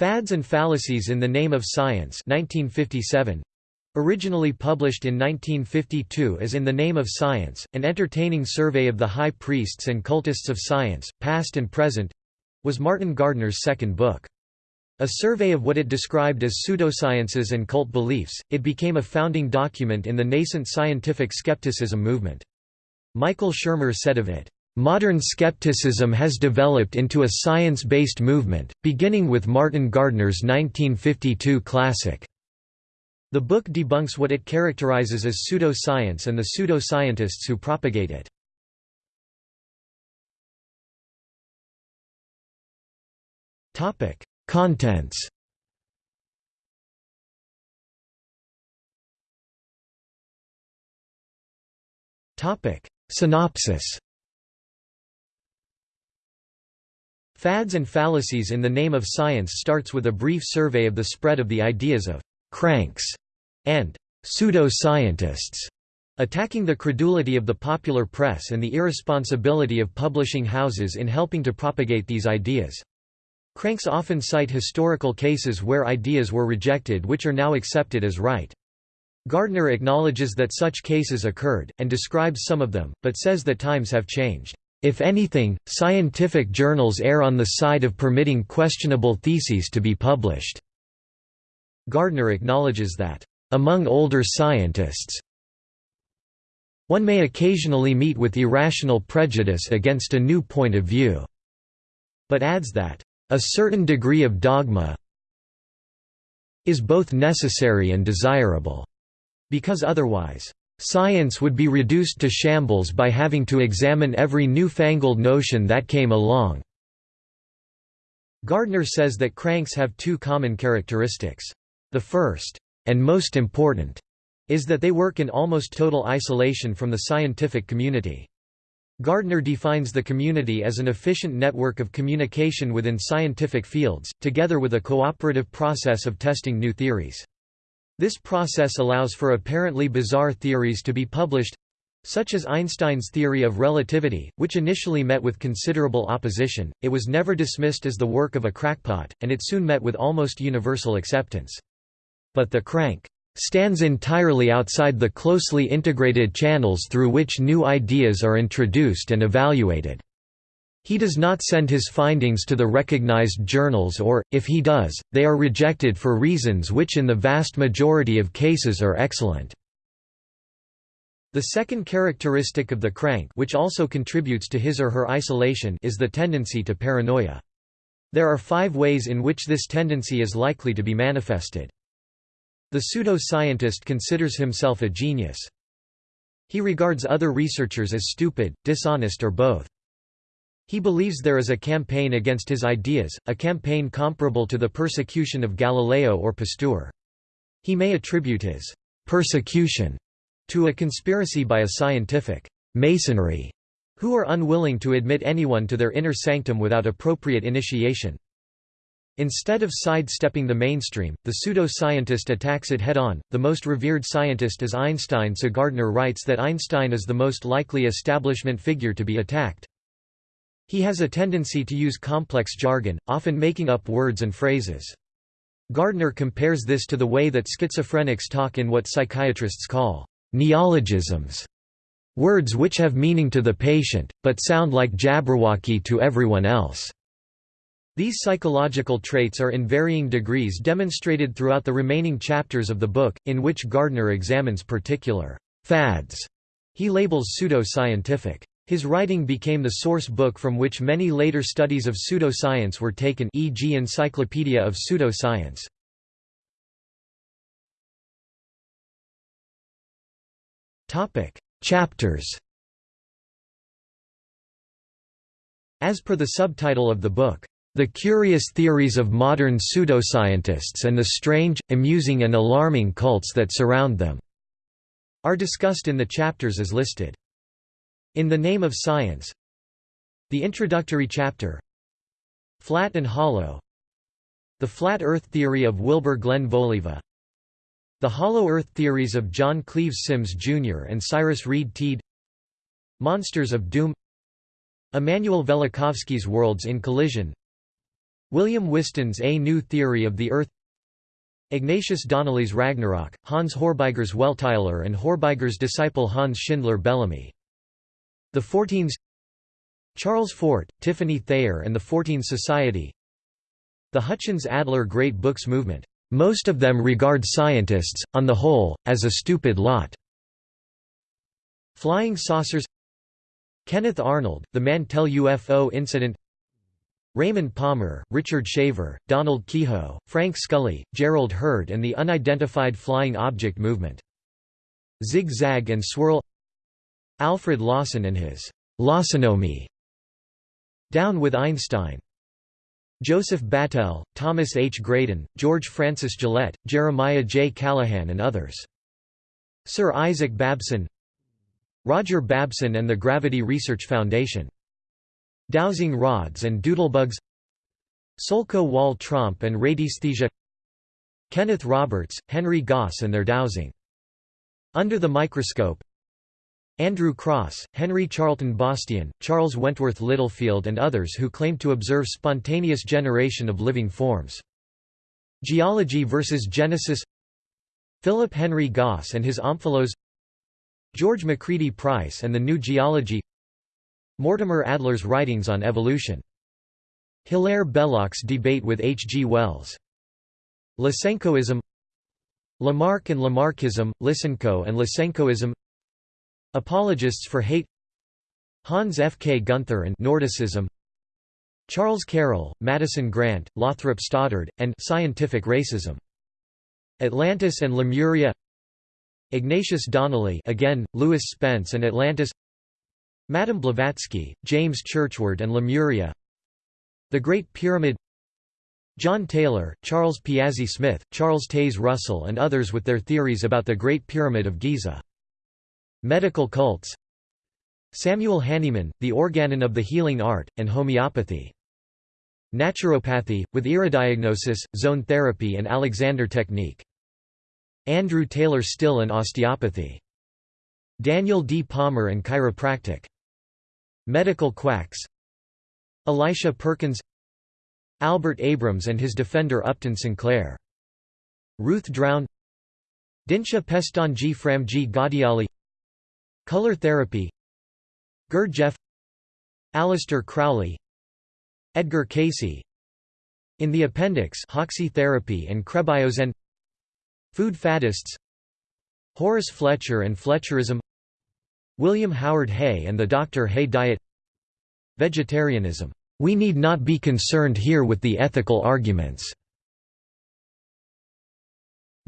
Fads and Fallacies in the Name of Science 1957. Originally published in 1952 as In the Name of Science, an entertaining survey of the high priests and cultists of science, past and present, was Martin Gardner's second book. A survey of what it described as pseudosciences and cult beliefs, it became a founding document in the nascent scientific skepticism movement. Michael Shermer said of it, Modern skepticism has developed into a science-based movement, beginning with Martin Gardner's 1952 classic. The book debunks what it characterizes as pseudoscience and the pseudo-scientists who propagate it. Contents Synopsis Fads and Fallacies in the Name of Science starts with a brief survey of the spread of the ideas of «cranks» and «pseudo-scientists», attacking the credulity of the popular press and the irresponsibility of publishing houses in helping to propagate these ideas. Cranks often cite historical cases where ideas were rejected which are now accepted as right. Gardner acknowledges that such cases occurred, and describes some of them, but says that times have changed. If anything, scientific journals err on the side of permitting questionable theses to be published. Gardner acknowledges that, among older scientists, one may occasionally meet with irrational prejudice against a new point of view, but adds that, a certain degree of dogma is both necessary and desirable, because otherwise, science would be reduced to shambles by having to examine every newfangled notion that came along. Gardner says that cranks have two common characteristics. The first, and most important, is that they work in almost total isolation from the scientific community. Gardner defines the community as an efficient network of communication within scientific fields, together with a cooperative process of testing new theories. This process allows for apparently bizarre theories to be published such as Einstein's theory of relativity, which initially met with considerable opposition, it was never dismissed as the work of a crackpot, and it soon met with almost universal acceptance. But the crank stands entirely outside the closely integrated channels through which new ideas are introduced and evaluated. He does not send his findings to the recognized journals or, if he does, they are rejected for reasons which in the vast majority of cases are excellent. The second characteristic of the crank which also contributes to his or her isolation is the tendency to paranoia. There are five ways in which this tendency is likely to be manifested. The pseudo-scientist considers himself a genius. He regards other researchers as stupid, dishonest or both. He believes there is a campaign against his ideas, a campaign comparable to the persecution of Galileo or Pasteur. He may attribute his persecution to a conspiracy by a scientific masonry who are unwilling to admit anyone to their inner sanctum without appropriate initiation. Instead of sidestepping the mainstream, the pseudo-scientist attacks it head-on. The most revered scientist is Einstein so Gardner writes that Einstein is the most likely establishment figure to be attacked. He has a tendency to use complex jargon, often making up words and phrases. Gardner compares this to the way that schizophrenics talk in what psychiatrists call neologisms, words which have meaning to the patient, but sound like Jabberwocky to everyone else. These psychological traits are in varying degrees demonstrated throughout the remaining chapters of the book, in which Gardner examines particular fads he labels pseudo-scientific. His writing became the source book from which many later studies of pseudoscience were taken e.g. Encyclopedia of Pseudoscience. Chapters As per the subtitle of the book, the curious theories of modern pseudoscientists and the strange, amusing and alarming cults that surround them are discussed in the chapters as listed. In the Name of Science. The introductory chapter. Flat and Hollow. The Flat Earth Theory of Wilbur Glenn Voliva. The Hollow Earth Theories of John Cleves Symmes Jr. and Cyrus Reed Teed. Monsters of Doom. Immanuel Velikovsky's Worlds in Collision. William Whiston's A New Theory of the Earth. Ignatius Donnelly's Ragnarok, Hans Horbiger's Welteislehre and Horbiger's disciple Hans Schindler Bellamy. The Forteans Charles Fort, Tiffany Thayer and the Fortean Society The Hutchins-Adler Great Books Movement. Most of them regard scientists, on the whole, as a stupid lot. Flying Saucers Kenneth Arnold, The Mantell UFO Incident Raymond Palmer, Richard Shaver, Donald Keyhoe, Frank Scully, Gerald Heard and the Unidentified Flying Object Movement. Zig-Zag and Swirl Alfred Lawson and his Lawsonomy Down with Einstein Joseph Battell, Thomas H. Graydon, George Francis Gillette, Jeremiah J. Callahan and others. Sir Isaac Babson Roger Babson and the Gravity Research Foundation Dowsing rods and doodlebugs Solco Walle Tromp and radiesthesia Kenneth Roberts, Henry Gross and their dowsing. Under the microscope Andrew Crosse, Henry Charlton Bastian, Charles Wentworth Littlefield and others who claimed to observe spontaneous generation of living forms. Geology versus Genesis Philip Henry Gosse and his Omphalos George Macready Price and the New Geology Mortimer Adler's writings on evolution. Hilaire Belloc's debate with H. G. Wells. Lysenkoism Lamarck and Lamarckism, Lysenko and Lysenkoism Apologists for hate Hans F. K. Gunther and Nordicism Charles Carroll, Madison Grant, Lothrop Stoddard, and Scientific Racism. Atlantis and Lemuria Ignatius Donnelly again, Lewis Spence and Atlantis Madame Blavatsky, James Churchward and Lemuria The Great Pyramid John Taylor, Charles Piazzi Smyth, Charles Taze Russell and others with their theories about the Great Pyramid of Giza. Medical cults Samuel Hahnemann, The Organon of the Healing Art, and Homeopathy. Naturopathy, with iridodiagnosis, zone therapy and Alexander technique. Andrew Taylor Still and Osteopathy. Daniel D. Palmer and Chiropractic. Medical quacks Elisha Perkins Albert Abrams and his defender Upton Sinclair. Ruth Drown Dinshah Pestanji Framji Ghadiali Color therapy Gurdjieff Aleister Crowley Edgar Cayce In the appendix Hoxsey therapy and Krebiozen Food faddists Horace Fletcher and Fletcherism William Howard Hay and the Dr. Hay diet Vegetarianism. We need not be concerned here with the ethical arguments.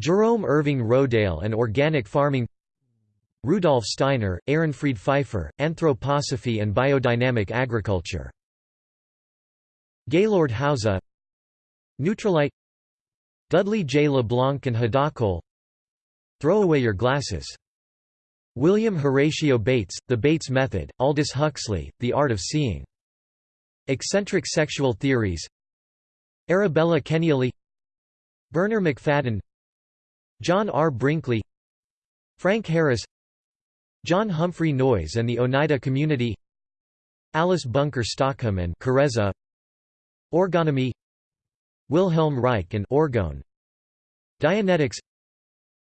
Jerome Irving Rodale and Organic Farming Rudolf Steiner, Ehrenfried Pfeiffer, Anthroposophy and Biodynamic Agriculture. Gayelord Hauser Neutralite. Dudley J. LeBlanc and Hadacol Throw away your glasses. William Horatio Bates, The Bates Method, Aldous Huxley, The Art of Seeing. Eccentric Sexual Theories. Arabella Kenealy Bernarr Macfadden John R. Brinkley. Frank Harris John Humphrey Noyes and the Oneida Community Alice Bunker Stockham and Carezza Orgonomy Wilhelm Reich and Orgone Dianetics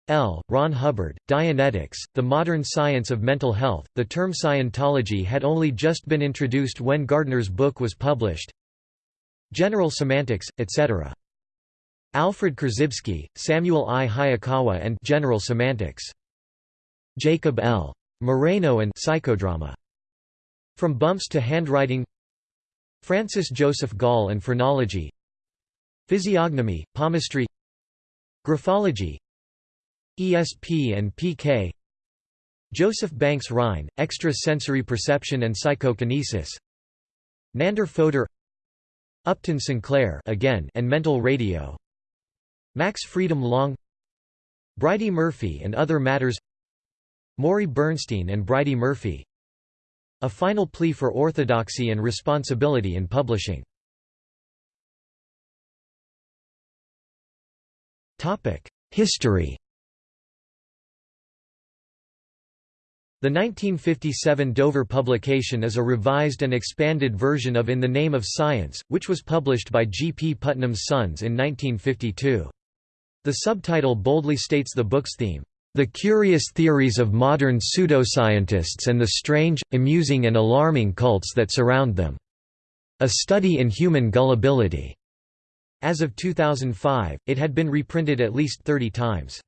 L. Ron Hubbard, Dianetics, The Modern Science of Mental Health. The term Scientology had only just been introduced when Gardner's book was published. General Semantics, etc. Alfred Korzybski, Samuel I. Hayakawa and General Semantics. Jacob L. Moreno and Psychodrama. From Bumps to Handwriting. Francis Joseph Gall and Phrenology. Physiognomy, Palmistry. Graphology. ESP and PK Joseph Banks Rhine, Extrasensory Perception and Psychokinesis. Nandor Fodor Upton Sinclair again and Mental Radio. Max Freedom Long. Bridey Murphy and Other Matters Morey Bernstein and Bridey Murphy A Final Plea for Orthodoxy and Responsibility in Publishing History The 1957 Dover publication is a revised and expanded version of In the Name of Science, which was published by G. P. Putnam's Sons in 1952. The subtitle boldly states the book's theme, "...the curious theories of modern pseudoscientists and the strange, amusing and alarming cults that surround them. A study in human gullibility." As of 2005, it had been reprinted at least 30 times.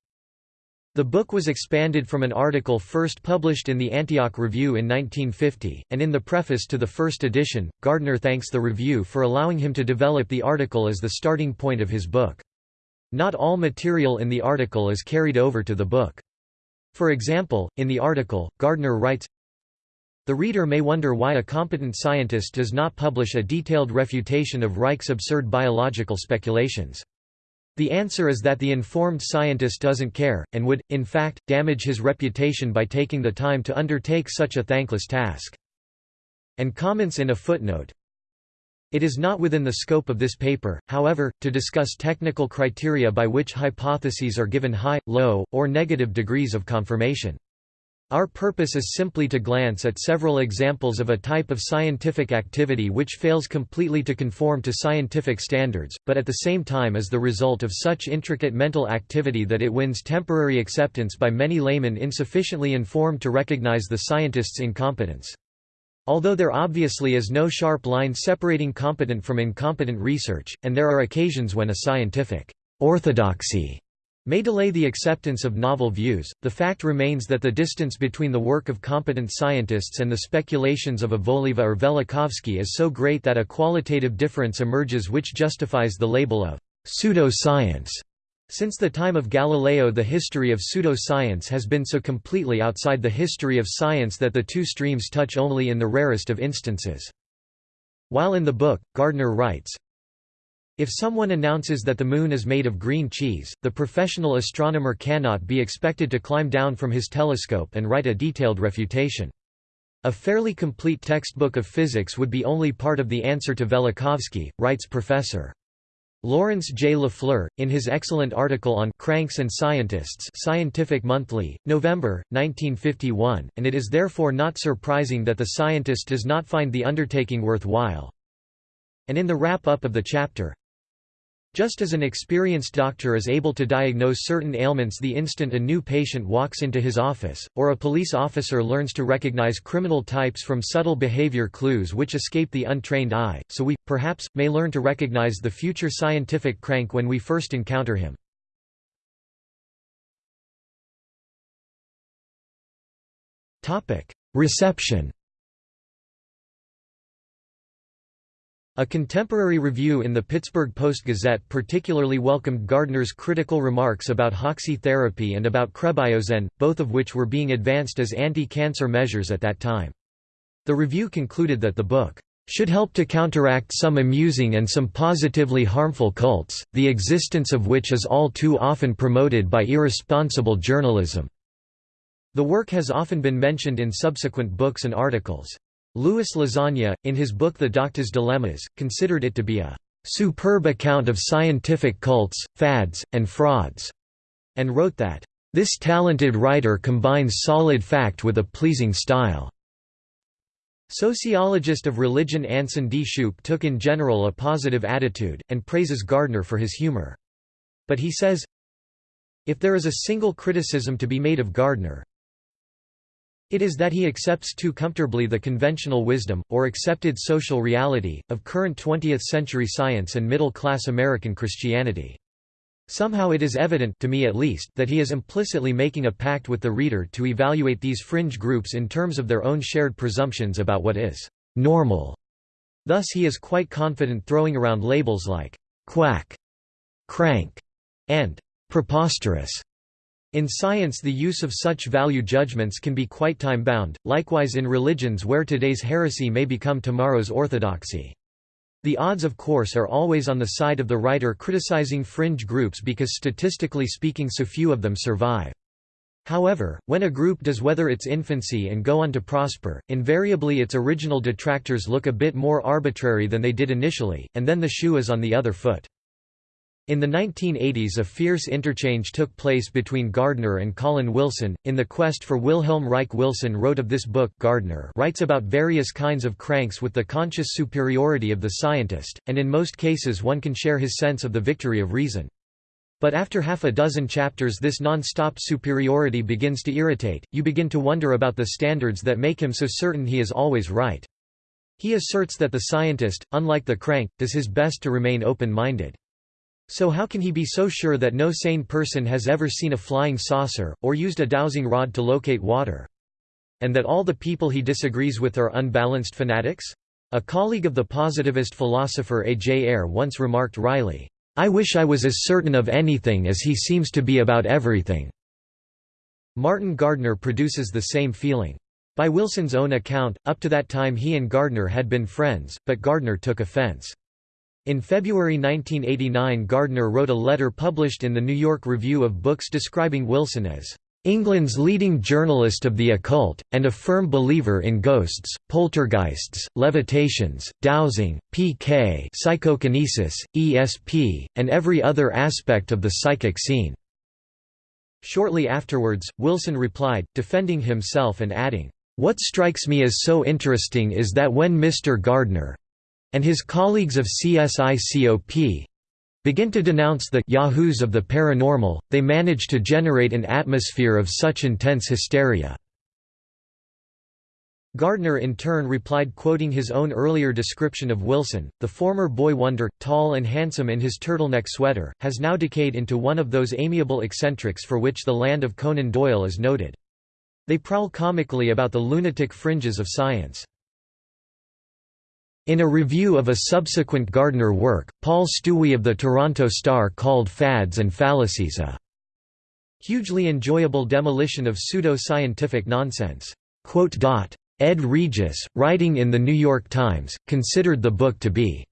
The book was expanded from an article first published in the Antioch Review in 1950, and in the preface to the first edition, Gardner thanks the review for allowing him to develop the article as the starting point of his book. Not all material in the article is carried over to the book. For example, in the article, Gardner writes, The reader may wonder why a competent scientist does not publish a detailed refutation of Reich's absurd biological speculations. The answer is that the informed scientist doesn't care, and would, in fact, damage his reputation by taking the time to undertake such a thankless task. And comments in a footnote, it is not within the scope of this paper, however, to discuss technical criteria by which hypotheses are given high, low, or negative degrees of confirmation. Our purpose is simply to glance at several examples of a type of scientific activity which fails completely to conform to scientific standards, but at the same time is the result of such intricate mental activity that it wins temporary acceptance by many laymen insufficiently informed to recognize the scientist's incompetence. Although there obviously is no sharp line separating competent from incompetent research, and there are occasions when a scientific orthodoxy may delay the acceptance of novel views, the fact remains that the distance between the work of competent scientists and the speculations of a Voliva or Velikovsky is so great that a qualitative difference emerges which justifies the label of pseudo-science. Since the time of Galileo the history of pseudo-science has been so completely outside the history of science that the two streams touch only in the rarest of instances. While in the book, Gardner writes, if someone announces that the Moon is made of green cheese, the professional astronomer cannot be expected to climb down from his telescope and write a detailed refutation. A fairly complete textbook of physics would be only part of the answer to Velikovsky, writes Professor. Lawrence J. LaFleur, in his excellent article on Cranks and Scientists Scientific Monthly, November, 1951, and it is therefore not surprising that the scientist does not find the undertaking worthwhile. And in the wrap-up of the chapter, just as an experienced doctor is able to diagnose certain ailments the instant a new patient walks into his office, or a police officer learns to recognize criminal types from subtle behavior clues which escape the untrained eye, so we, perhaps, may learn to recognize the future scientific crank when we first encounter him. Reception A contemporary review in the Pittsburgh Post-Gazette particularly welcomed Gardner's critical remarks about Hoxsey therapy and about Krebiozen, both of which were being advanced as anti-cancer measures at that time. The review concluded that the book should help to counteract some amusing and some positively harmful cults, the existence of which is all too often promoted by irresponsible journalism." The work has often been mentioned in subsequent books and articles. Louis Lasagna, in his book The Doctor's Dilemmas, considered it to be a superb account of scientific cults, fads, and frauds, and wrote that, This talented writer combines solid fact with a pleasing style. Sociologist of religion Anson D. Shupe took in general a positive attitude, and praises Gardner for his humor. But he says, If there is a single criticism to be made of Gardner, it is that he accepts too comfortably the conventional wisdom, or accepted social reality, of current 20th-century science and middle-class American Christianity. Somehow it is evident to me at least, that he is implicitly making a pact with the reader to evaluate these fringe groups in terms of their own shared presumptions about what is «normal». Thus he is quite confident throwing around labels like «quack», «crank» and «preposterous» In science the use of such value judgments can be quite time-bound, likewise in religions where today's heresy may become tomorrow's orthodoxy. The odds of course are always on the side of the writer criticizing fringe groups because statistically speaking so few of them survive. However, when a group does weather its infancy and go on to prosper, invariably its original detractors look a bit more arbitrary than they did initially, and then the shoe is on the other foot. In the 1980s a fierce interchange took place between Gardner and Colin Wilson. In The Quest for Wilhelm Reich Wilson wrote of this book Gardner writes about various kinds of cranks with the conscious superiority of the scientist, and in most cases one can share his sense of the victory of reason. But after half a dozen chapters this non-stop superiority begins to irritate, you begin to wonder about the standards that make him so certain he is always right. He asserts that the scientist, unlike the crank, does his best to remain open-minded. So how can he be so sure that no sane person has ever seen a flying saucer, or used a dowsing rod to locate water? And that all the people he disagrees with are unbalanced fanatics? A colleague of the positivist philosopher A. J. Ayer once remarked wryly, I wish I was as certain of anything as he seems to be about everything. Martin Gardner produces the same feeling. By Wilson's own account, up to that time he and Gardner had been friends, but Gardner took offense. In February 1989 Gardner wrote a letter published in the New York Review of Books describing Wilson as England's leading journalist of the occult, and a firm believer in ghosts, poltergeists, levitations, dowsing, PK psychokinesis, ESP, and every other aspect of the psychic scene." Shortly afterwards, Wilson replied, defending himself and adding, "...what strikes me as so interesting is that when Mr. Gardner, and his colleagues of CSICOP begin to denounce the yahoos of the paranormal, they manage to generate an atmosphere of such intense hysteria. Gardner in turn replied quoting his own earlier description of Wilson, the former boy wonder, tall and handsome in his turtleneck sweater, has now decayed into one of those amiable eccentrics for which the land of Conan Doyle is noted. They prowl comically about the lunatic fringes of science. In a review of a subsequent Gardner work, Paul Stuewe of the Toronto Star called Fads and Fallacies a hugely enjoyable demolition of pseudo-scientific nonsense. Ed Regis, writing in The New York Times, considered the book to be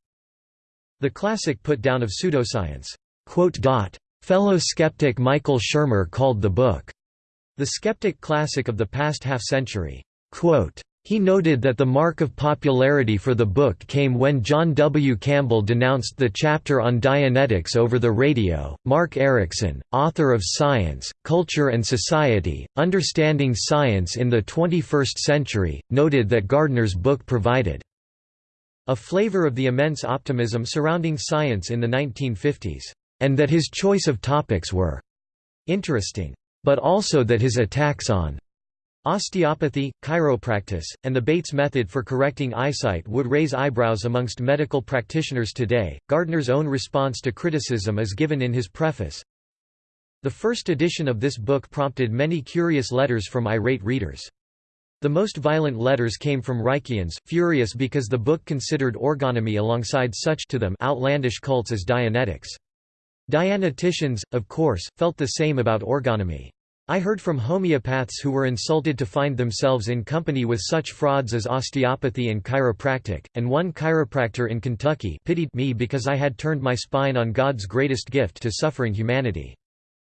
the classic put-down of pseudoscience. Fellow skeptic Michael Shermer called the book the skeptic classic of the past half-century. He noted that the mark of popularity for the book came when John W. Campbell denounced the chapter on Dianetics over the radio. Mark Erickson, author of Science, Culture and Society Understanding Science in the 21st Century, noted that Gardner's book provided a flavor of the immense optimism surrounding science in the 1950s, and that his choice of topics were interesting, but also that his attacks on Osteopathy, chiropractic, and the Bates method for correcting eyesight would raise eyebrows amongst medical practitioners today. Gardner's own response to criticism is given in his preface. The first edition of this book prompted many curious letters from irate readers. The most violent letters came from Reichians, furious because the book considered orgonomy alongside such to them outlandish cults as Dianetics. Dianeticians, of course, felt the same about orgonomy. I heard from homeopaths who were insulted to find themselves in company with such frauds as osteopathy and chiropractic, and one chiropractor in Kentucky pitied me because I had turned my spine on God's greatest gift to suffering humanity.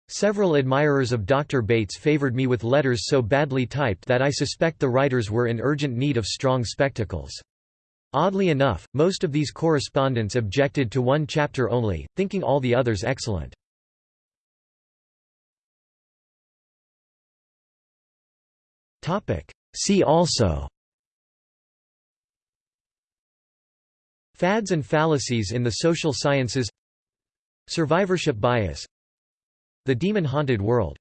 Several admirers of Dr. Bates favored me with letters so badly typed that I suspect the writers were in urgent need of strong spectacles. Oddly enough, most of these correspondents objected to one chapter only, thinking all the others excellent. Topic. See also. Fads and fallacies in the social sciences. Survivorship bias. The demon-haunted world